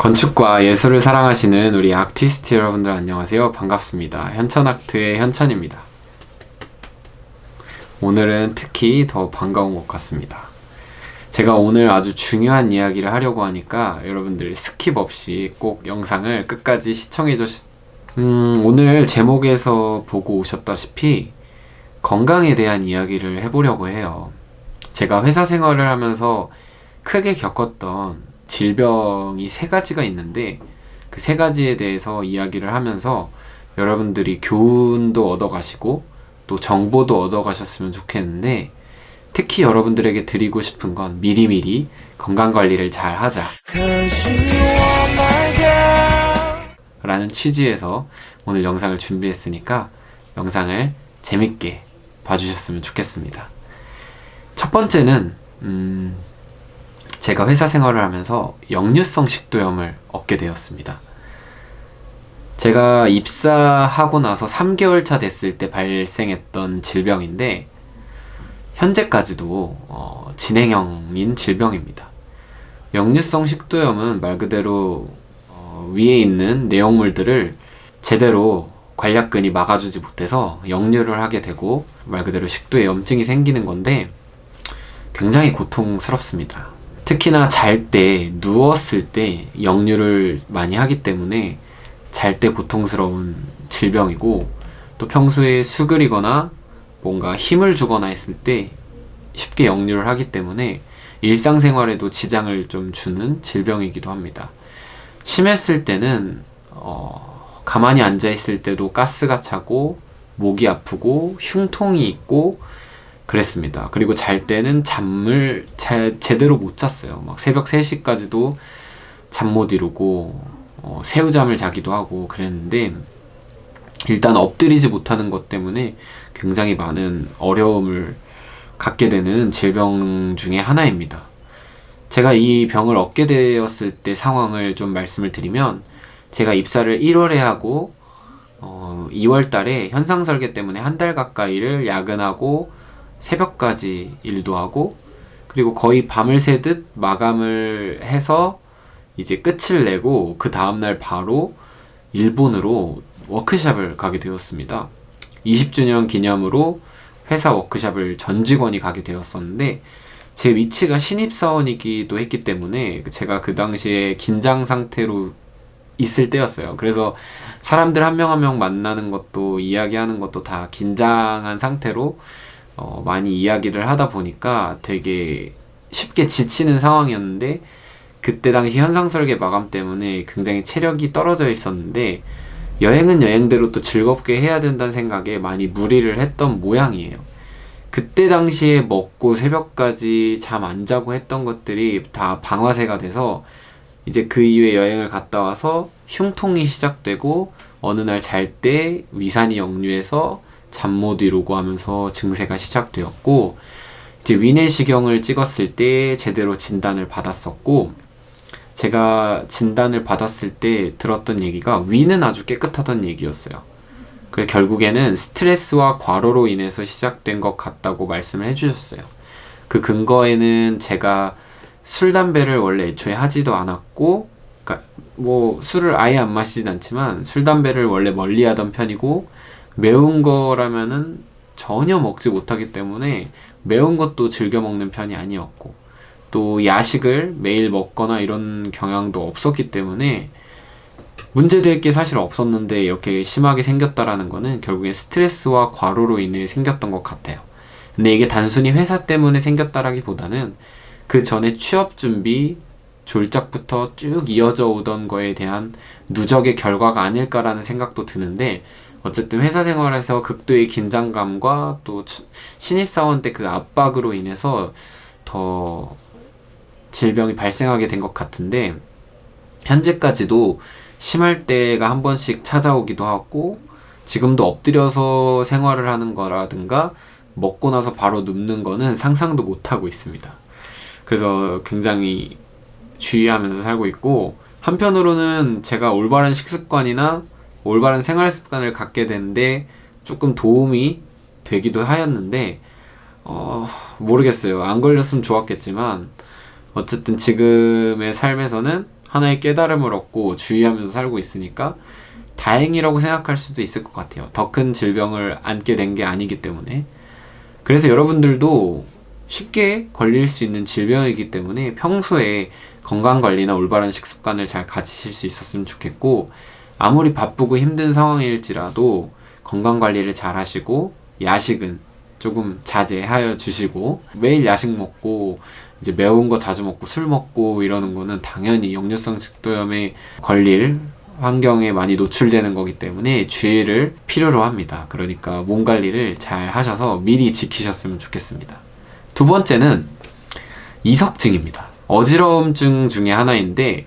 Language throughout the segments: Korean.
건축과 예술을 사랑하시는 우리 아티스트 여러분들 안녕하세요. 반갑습니다. 현천아트의 현천입니다. 오늘은 특히 더 반가운 것 같습니다. 제가 오늘 아주 중요한 이야기를 하려고 하니까 여러분들 skip 없이 꼭 영상을 끝까지 시청해 주시... 음, 오늘 제목에서 보고 오셨다시피 건강에 대한 이야기를 해보려고 해요. 제가 회사 생활을 하면서 크게 겪었던 질병이 세 가지가 있는데 그 세 가지에 대해서 이야기를 하면서 여러분들이 교훈도 얻어 가시고 또 정보도 얻어 가셨으면 좋겠는데 특히 여러분들에게 드리고 싶은 건 미리미리 건강관리를 잘 하자. 라는 취지에서 오늘 영상을 준비했으니까 영상을 재밌게 봐주셨으면 좋겠습니다. 첫 번째는 음, 제가 회사 생활을 하면서 역류성 식도염을 얻게 되었습니다. 제가 입사하고 나서 3개월 차 됐을 때 발생했던 질병인데 현재까지도 어, 진행형인 질병입니다. 역류성 식도염은 말 그대로 어, 위에 있는 내용물들을 제대로 관략근이 막아주지 못해서 역류를 하게 되고 말 그대로 식도에 염증이 생기는 건데 굉장히 고통스럽습니다. 특히나 잘 때 누웠을 때 역류를 많이 하기 때문에 잘 때 고통스러운 질병이고 또 평소에 수그리거나 뭔가 힘을 주거나 했을 때 쉽게 역류를 하기 때문에 일상생활에도 지장을 좀 주는 질병이기도 합니다. 심했을 때는 어, 가만히 앉아 있을 때도 가스가 차고 목이 아프고 흉통이 있고 그랬습니다. 그리고 잘 때는 잠을 잘, 제대로 못 잤어요. 막 새벽 3시까지도 잠 못 이루고 어, 새우잠을 자기도 하고 그랬는데 일단 엎드리지 못하는 것 때문에 굉장히 많은 어려움을 갖게 되는 질병 중에 하나입니다. 제가 이 병을 얻게 되었을 때 상황을 좀 말씀을 드리면 제가 입사를 1월에 하고 어, 2월 달에 현상 설계 때문에 한 달 가까이를 야근하고 새벽까지 일도 하고 그리고 거의 밤을 새듯 마감을 해서 이제 끝을 내고 그 다음날 바로 일본으로 워크샵을 가게 되었습니다. 20주년 기념으로 회사 워크샵을 전 직원이 가게 되었었는데 제 위치가 신입사원이기도 했기 때문에 제가 그 당시에 긴장 상태로 있을 때였어요. 그래서 사람들 한 명 한 명 만나는 것도 이야기하는 것도 다 긴장한 상태로 어, 많이 이야기를 하다 보니까 되게 쉽게 지치는 상황이었는데 그때 당시 현상 설계 마감 때문에 굉장히 체력이 떨어져 있었는데 여행은 여행대로 또 즐겁게 해야 된다는 생각에 많이 무리를 했던 모양이에요. 그때 당시에 먹고 새벽까지 잠 안 자고 했던 것들이 다 방아쇠가 돼서 이제 그 이후에 여행을 갔다 와서 흉통이 시작되고 어느 날 잘 때 위산이 역류해서 잠 못 이루고 하면서 증세가 시작되었고 이제 위내시경을 찍었을 때 제대로 진단을 받았었고 제가 진단을 받았을 때 들었던 얘기가 위는 아주 깨끗하던 얘기였어요. 그래 결국에는 스트레스와 과로로 인해서 시작된 것 같다고 말씀을 해주셨어요. 그 근거에는 제가 술, 담배를 원래 애초에 하지도 않았고 그러니까 뭐 술을 아예 안 마시진 않지만 술, 담배를 원래 멀리 하던 편이고 매운 거라면은 전혀 먹지 못하기 때문에 매운 것도 즐겨 먹는 편이 아니었고 또 야식을 매일 먹거나 이런 경향도 없었기 때문에 문제될 게 사실 없었는데 이렇게 심하게 생겼다라는 거는 결국에 스트레스와 과로로 인해 생겼던 것 같아요. 근데 이게 단순히 회사 때문에 생겼다라기보다는 그 전에 취업 준비, 졸작부터 쭉 이어져 오던 거에 대한 누적의 결과가 아닐까라는 생각도 드는데 어쨌든 회사 생활에서 극도의 긴장감과 또 신입사원 때 그 압박으로 인해서 더 질병이 발생하게 된 것 같은데 현재까지도 심할 때가 한 번씩 찾아오기도 하고 지금도 엎드려서 생활을 하는 거라든가 먹고 나서 바로 눕는 거는 상상도 못하고 있습니다. 그래서 굉장히 주의하면서 살고 있고 한편으로는 제가 올바른 식습관이나 올바른 생활 습관을 갖게 되는데 조금 도움이 되기도 하였는데 어, 모르겠어요. 안 걸렸으면 좋았겠지만 어쨌든 지금의 삶에서는 하나의 깨달음을 얻고 주의하면서 살고 있으니까 다행이라고 생각할 수도 있을 것 같아요. 더 큰 질병을 안게 된 게 아니기 때문에. 그래서 여러분들도 쉽게 걸릴 수 있는 질병이기 때문에 평소에 건강관리나 올바른 식습관을 잘 가지실 수 있었으면 좋겠고, 아무리 바쁘고 힘든 상황일지라도 건강관리를 잘 하시고, 야식은 조금 자제하여 주시고, 매일 야식 먹고, 이제 매운 거 자주 먹고 술 먹고 이러는 거는 당연히 역류성 식도염에 걸릴 환경에 많이 노출되는 거기 때문에 주의를 필요로 합니다. 그러니까 몸 관리를 잘 하셔서 미리 지키셨으면 좋겠습니다. 두 번째는 이석증입니다. 어지러움증 중에 하나인데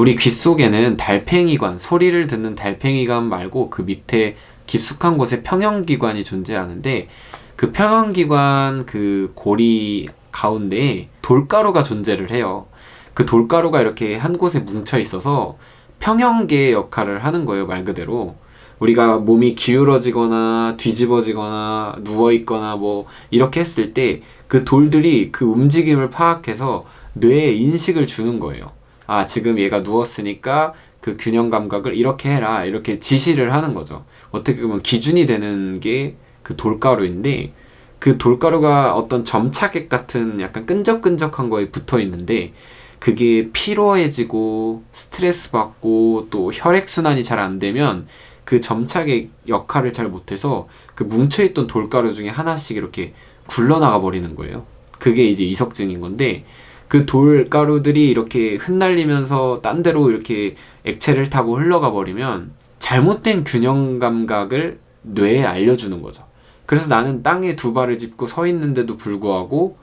우리 귀 속에는 달팽이관, 소리를 듣는 달팽이관 말고 그 밑에 깊숙한 곳에 평형기관이 존재하는데 그 평형기관 그 고리 가운데에 돌가루가 존재를 해요. 그 돌가루가 이렇게 한 곳에 뭉쳐 있어서 평형계 역할을 하는 거예요, 말 그대로. 우리가 몸이 기울어지거나 뒤집어지거나 누워있거나 뭐 이렇게 했을 때 그 돌들이 그 움직임을 파악해서 뇌에 인식을 주는 거예요. 아, 지금 얘가 누웠으니까 그 균형 감각을 이렇게 해라. 이렇게 지시를 하는 거죠. 어떻게 보면 기준이 되는 게 그 돌가루인데 그 돌가루가 어떤 점차객 같은 약간 끈적끈적한 거에 붙어 있는데 그게 피로해지고 스트레스 받고 또 혈액순환이 잘 안 되면 그 점차객 역할을 잘 못해서 그 뭉쳐있던 돌가루 중에 하나씩 이렇게 굴러나가 버리는 거예요. 그게 이제 이석증인 건데 그 돌가루들이 이렇게 흩날리면서 딴 데로 이렇게 액체를 타고 흘러가 버리면 잘못된 균형 감각을 뇌에 알려주는 거죠. 그래서 나는 땅에 두 발을 짚고 서 있는데도 불구하고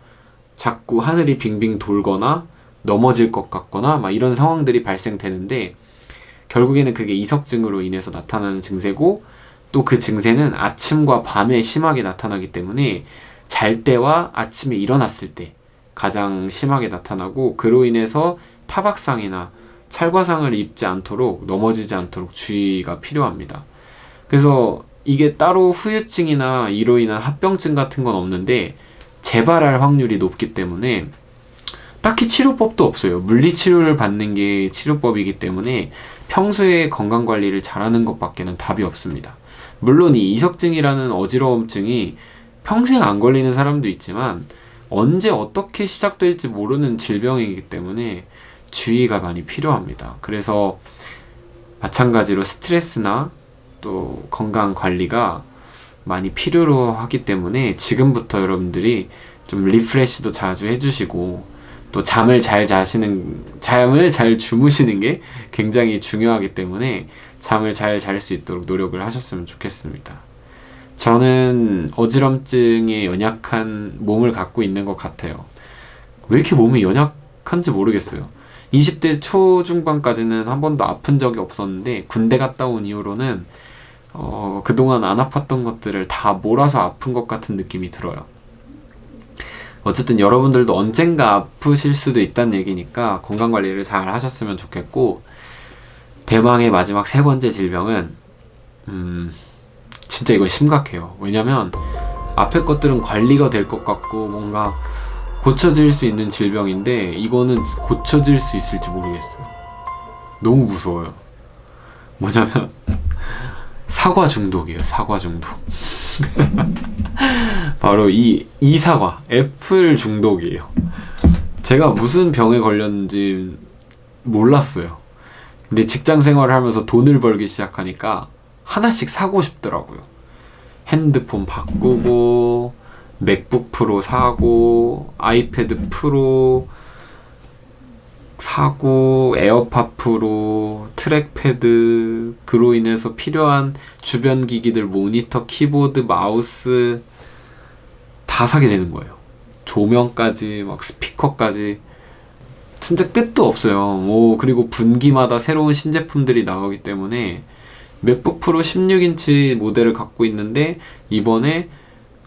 자꾸 하늘이 빙빙 돌거나 넘어질 것 같거나 막 이런 상황들이 발생되는데 결국에는 그게 이석증으로 인해서 나타나는 증세고 또 그 증세는 아침과 밤에 심하게 나타나기 때문에 잘 때와 아침에 일어났을 때 가장 심하게 나타나고 그로 인해서 타박상이나 찰과상을 입지 않도록 넘어지지 않도록 주의가 필요합니다. 그래서 이게 따로 후유증이나 이로 인한 합병증 같은 건 없는데 재발할 확률이 높기 때문에 딱히 치료법도 없어요. 물리치료를 받는 게 치료법이기 때문에 평소에 건강관리를 잘하는 것밖에는 답이 없습니다. 물론 이 이석증이라는 어지러움증이 평생 안 걸리는 사람도 있지만 언제 어떻게 시작될지 모르는 질병이기 때문에 주의가 많이 필요합니다. 그래서 마찬가지로 스트레스나 또 건강 관리가 많이 필요로 하기 때문에 지금부터 여러분들이 좀 리프레시도 자주 해주시고 또 잠을 잘 자시는 잠을 잘 주무시는 게 굉장히 중요하기 때문에 잠을 잘 잘 수 있도록 노력을 하셨으면 좋겠습니다. 저는 어지럼증에 연약한 몸을 갖고 있는 것 같아요. 왜 이렇게 몸이 연약한지 모르겠어요. 20대 초중반까지는 한 번도 아픈 적이 없었는데 군대 갔다 온 이후로는 어, 그동안 안 아팠던 것들을 다 몰아서 아픈 것 같은 느낌이 들어요. 어쨌든 여러분들도 언젠가 아프실 수도 있다는 얘기니까 건강관리를 잘 하셨으면 좋겠고 대망의 마지막 세 번째 질병은 음, 진짜 이거 심각해요. 왜냐면 앞에 것들은 관리가 될 것 같고 뭔가 고쳐질 수 있는 질병인데 이거는 고쳐질 수 있을지 모르겠어요. 너무 무서워요. 뭐냐면 사과 중독이에요. 사과 중독. 바로 이, 이 사과, 애플 중독이에요. 제가 무슨 병에 걸렸는지 몰랐어요. 근데 직장 생활을 하면서 돈을 벌기 시작하니까 하나씩 사고 싶더라고요. 핸드폰 바꾸고, 맥북 프로 사고, 아이패드 프로 사고, 에어팟 프로, 트랙패드, 그로 인해서 필요한 주변 기기들, 모니터, 키보드, 마우스, 다 사게 되는 거예요. 조명까지, 막 스피커까지. 진짜 끝도 없어요. 뭐, 그리고 분기마다 새로운 신제품들이 나오기 때문에 맥북 프로 16인치 모델을 갖고 있는데 이번에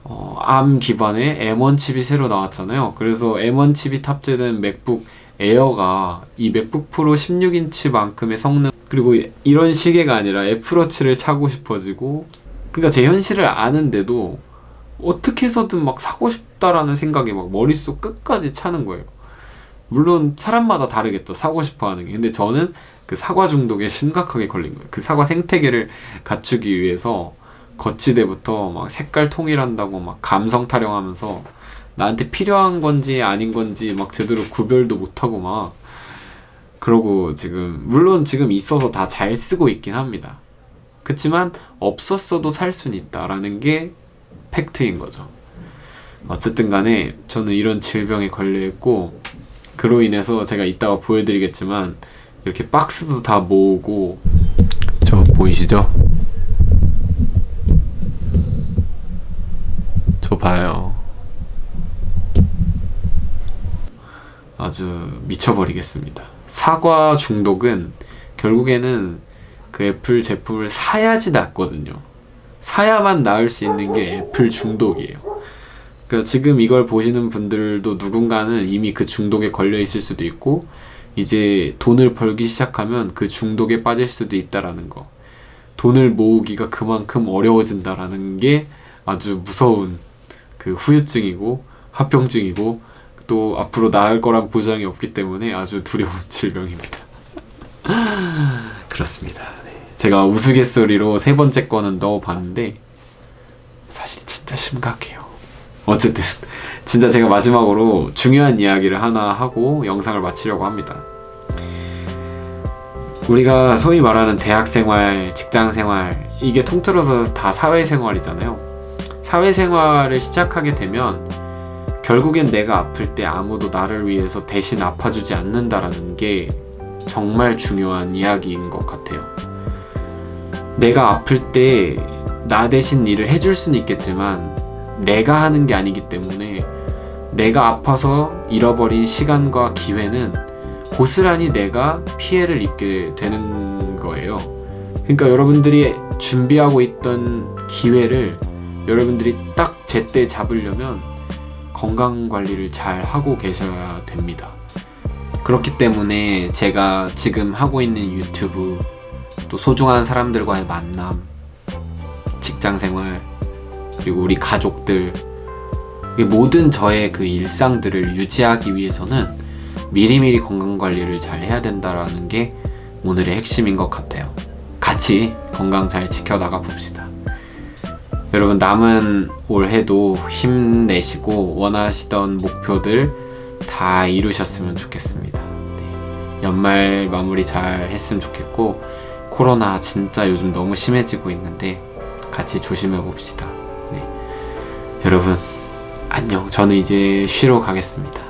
어, ARM 기반의 M1 칩이 새로 나왔잖아요. 그래서 M1 칩이 탑재된 맥북 에어가 이 맥북 프로 16인치만큼의 성능 그리고 이런 시계가 아니라 애플워치를 차고 싶어지고 그러니까 제 현실을 아는데도 어떻게 해서든 막 사고 싶다라는 생각이 막 머릿속 끝까지 차는 거예요. 물론 사람마다 다르겠죠. 사고 싶어 하는 게. 근데 저는 그 사과 중독에 심각하게 걸린 거예요. 그 사과 생태계를 갖추기 위해서 거치대부터 막 색깔 통일한다고 막 감성 타령하면서 나한테 필요한 건지 아닌 건지 막 제대로 구별도 못하고 막 그러고 지금 물론 지금 있어서 다 잘 쓰고 있긴 합니다. 그치만 없었어도 살 수는 있다라는 게 팩트인 거죠. 어쨌든 간에 저는 이런 질병에 걸려 있고 그로 인해서 제가 이따가 보여드리겠지만 이렇게 박스도 다 모으고 저 보이시죠? 저 봐요. 아주 미쳐버리겠습니다. 사과 중독은 결국에는 그 애플 제품을 사야지 낫거든요. 사야만 나을 수 있는 게 애플 중독이에요. 그러니까 지금 이걸 보시는 분들도 누군가는 이미 그 중독에 걸려 있을 수도 있고 이제 돈을 벌기 시작하면 그 중독에 빠질 수도 있다라는 거. 돈을 모으기가 그만큼 어려워진다라는 게 아주 무서운 그 후유증이고 합병증이고 또 앞으로 나을 거란 보장이 없기 때문에 아주 두려운 질병입니다. 그렇습니다. 네. 제가 우스갯소리로 세 번째 거는 넣어봤는데 사실 진짜 심각해요. 어쨌든 진짜 제가 마지막으로 중요한 이야기를 하나 하고 영상을 마치려고 합니다. 우리가 소위 말하는 대학생활, 직장생활 이게 통틀어서 다 사회생활이잖아요. 사회생활을 시작하게 되면 결국엔 내가 아플 때 아무도 나를 위해서 대신 아파주지 않는다라는 게 정말 중요한 이야기인 것 같아요. 내가 아플 때 나 대신 일을 해줄 수는 있겠지만 내가 하는 게 아니기 때문에 내가 아파서 잃어버린 시간과 기회는 고스란히 내가 피해를 입게 되는 거예요. 그러니까 여러분들이 준비하고 있던 기회를 여러분들이 딱 제때 잡으려면 건강 관리를 잘 하고 계셔야 됩니다. 그렇기 때문에 제가 지금 하고 있는 유튜브 또 소중한 사람들과의 만남 직장 생활 그리고 우리 가족들 이 모든 저의 그 일상들을 유지하기 위해서는 미리미리 건강 관리를 잘 해야 된다라는 게 오늘의 핵심인 것 같아요. 같이 건강 잘 지켜나가 봅시다. 여러분 남은 올해도 힘내시고 원하시던 목표들 다 이루셨으면 좋겠습니다. 네. 연말 마무리 잘 했으면 좋겠고 코로나 진짜 요즘 너무 심해지고 있는데 같이 조심해 봅시다. 네. 여러분 안녕. 저는 이제 쉬러 가겠습니다.